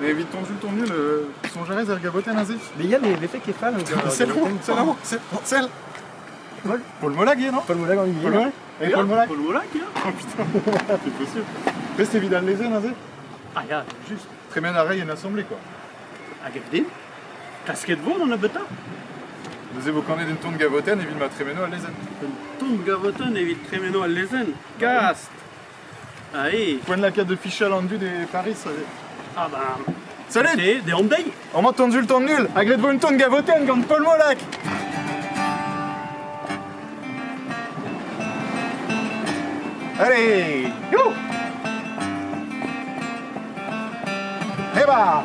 Mais vite ton jus, ton nul, son jarez er gaboten azé. Mais il y a les faits qui fallent. Euh, c'est le c'est l'amant, c'est Paul Paul Molag, non Paul Molag en Iguier. Paul Molag Paul Molag Paul hein. Oh putain, c'est possible. Mais c'est Vidal les azé Ah, ya, juste. Très bien arrêt, il y a une assemblée, quoi. Ah, gardez. Casquette bon, on a bêta. Nous évoquons une tourne gavoten et ville ma trémeno à l'ézen. Une tourne gavoten et ville trémeno à l'ézen. Cast Allez Point de la carte de Fichal en du des Paris, allez. Ah bah... Salut. Des an dei An ma tonzul ton nul. Hag let vo un ton gavoten gant Paul Molak Allez. Yo Eba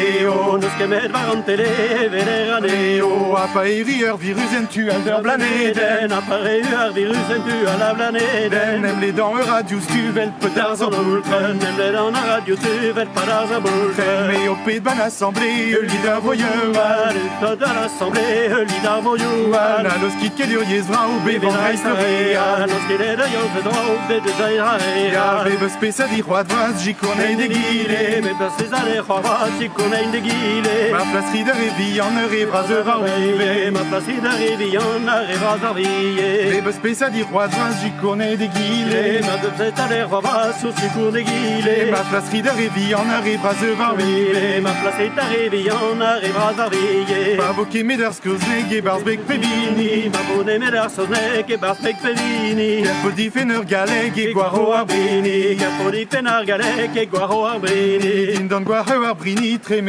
Blaneo, nous kemet barantele bereganeo Apaeri ur virusen tu al der blaneden Apaeri ur virusen tu al der blaneden Nem le dan ur radius tu vel petar zan bulken Nem le dan ur radius tu vel petar zan bulken Me o pet ban assemblée, ul lid ar voyeur Al dan assemblée, ul lid ar voyeur Na los kit ket ur yez vra be van reis ne rea Los ket ed eo fe dra be de zair a rea Ve beus pesa di c'hoad vaz, jikorne de gire Me beus pesa di c'hoad vaz, jikorne on a une. Ma place de réveille, on arrivera à arriver. Ma place de réveille, on arrivera à arriver. Les bœufs spéciaux des rois, du connais déguilé. Ma de fête à l'air, va sur du cours déguilé. Ma place de réveille, on arrivera à arriver. Ma place est arrivée, on arrivera à arriver. Ma bouquet médard, ce que bec, pebini. Ma bonne médard, ce n'est, bec, pebini. Capo di fener galec guaro arbrini. Capo di fener galec guaro arbrini. Dindon guaro arbrini, très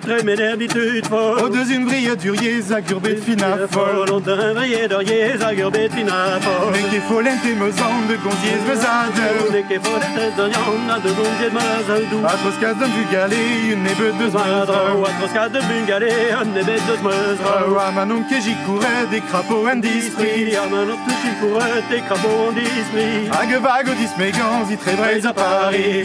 très ménervitude folle. Au deuxième grille durier, fina folle. Au deuxième durier, zagurbet fina folle. Neke folente mezan de gonziez mezad. Neke folente zonion de gonziez mezad. Atros cas d'un bugalé, une nebe de zmezra. Atros cas d'un bugalé, une de zmezra. Que j'y courais des crapauds en dispris. Amanon que j'y courais des crapauds en dispris. Vague au dismégans, y très à Paris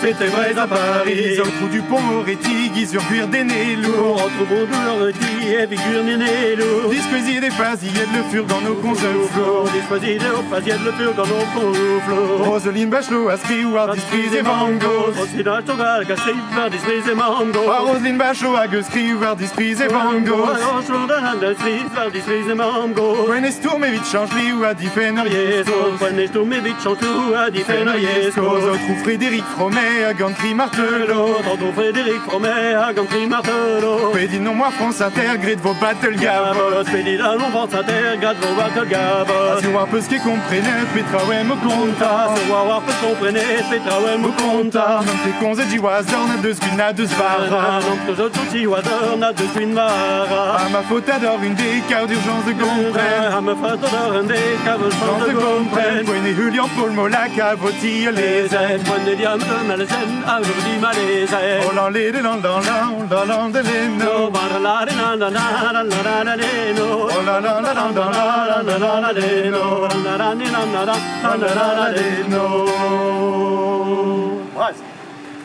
c'était vrai à Paris. Sur le trou du pont au rétigui, sur cuir des lourds. Entre beau douleur de qui et cuir des lourds. Disquisi des phases, il y a de le fur dans nos cons au flot. Disquisi des phases, il y a de le fur dans nos cons au flot. Roseline Bachelot, Ascri ou Ardisprise et Mango. Roseline Togal, Cassé, Ardisprise et Mango. Roseline Bachelot, Aguskri ou Ardisprise et Mango. Ah, Ardisprise et Mango. Prenez Tourmevit, Changeli ou Adifenoyesko. Prenez Tourmevit, Changeli ou Adifenoyesko. Autres Frédéric Fromet. Fromet, à Gantry Martelot. Tonton Frédéric Fromet, à Gantry Martelot. Pédine non moi France Inter, grade vos battle gavottes. Pédine à l'on France Inter, grade vos battle gavottes. Si on peu ce qui comprenait, Petra ouais me compta. Si on peu ce comprenait, Petra ouais me compta. Non t'es con, zé wazor, n'a deux squin, n'a deux svara. Non que je touche wazor, n'a deux squin mara. À ma faute adore une des d'urgence de comprenne. À ma faute adore une des de comprenne et Julian Paul Molac a voti les Les aides, moi de diam de malaisen, aujourd'hui ma les aides. Oh lan les de lan lan lan lan lan de les No, no bar la de na na na na na na na de no. Oh la la la la la la la la la de no Na na ni na na na na na na na de no.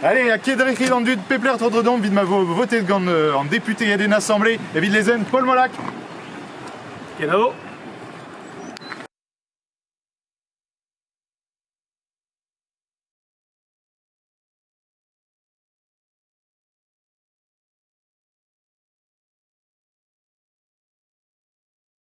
Allez, à Kédrich dans du Pepler Tordredon, vide ma voté en député et d'une assemblée, et vide les Paul Molac. Hello.